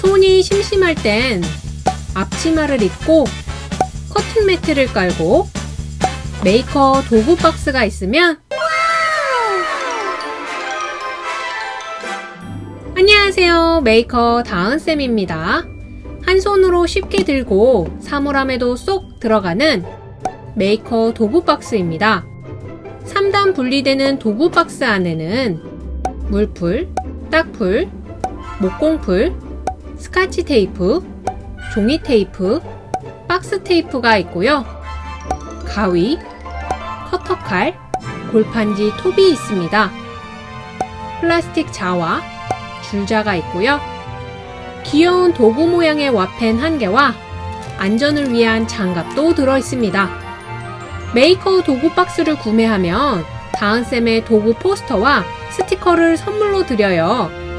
손이 심심할 땐 앞치마를 입고 커팅 매트를 깔고 메이커 도구 박스가 있으면 안녕하세요. 메이커 다은쌤입니다. 한 손으로 쉽게 들고 사물함에도 쏙 들어가는 메이커 도구 박스입니다. 3단 분리되는 도구 박스 안에는 물풀, 딱풀, 목공풀, 스카치 테이프, 종이 테이프, 박스 테이프가 있고요. 가위, 커터칼, 골판지 톱이 있습니다. 플라스틱 자와 줄자가 있고요. 귀여운 도구 모양의 와펜 한 개와 안전을 위한 장갑도 들어 있습니다. 메이커 도구 박스를 구매하면 다은쌤의 도구 포스터와 스티커를 선물로 드려요.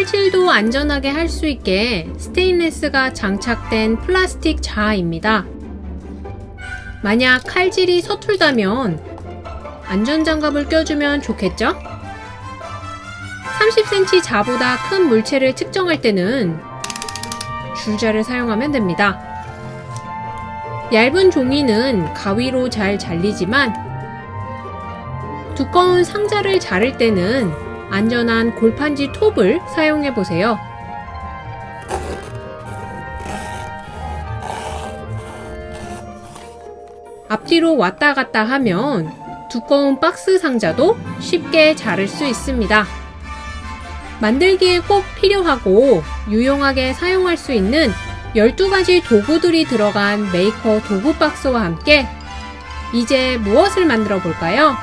칼질도 안전하게 할 수 있게 스테인레스가 장착된 플라스틱 자아입니다. 만약 칼질이 서툴다면 안전장갑을 껴주면 좋겠죠? 30cm 자보다 큰 물체를 측정할 때는 줄자를 사용하면 됩니다. 얇은 종이는 가위로 잘 잘리지만 두꺼운 상자를 자를 때는 안전한 골판지 톱을 사용해 보세요. 앞뒤로 왔다 갔다 하면 두꺼운 박스 상자도 쉽게 자를 수 있습니다. 만들기에 꼭 필요하고 유용하게 사용할 수 있는 12가지 도구들이 들어간 메이커 도구 박스와 함께 이제 무엇을 만들어 볼까요?